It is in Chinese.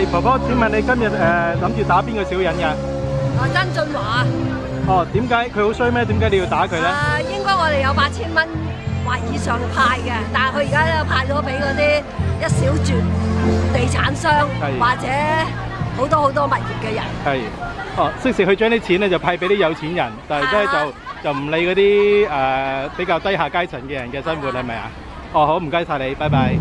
系，婆婆，请问你今日诶谂住打边个小人嘅？啊，曾俊华。哦，点解佢好衰咩？点解你要打佢咧？诶，应该我哋有八千蚊或以上派嘅，但系佢而家咧派咗俾嗰啲一小撮地产商或者好多好多物业嘅人。系，哦，即时佢将啲钱咧就派俾啲有钱人，但系真系就就唔理嗰啲诶比较低下阶层嘅人嘅生活系咪啊？哦，好，唔该晒你，拜拜。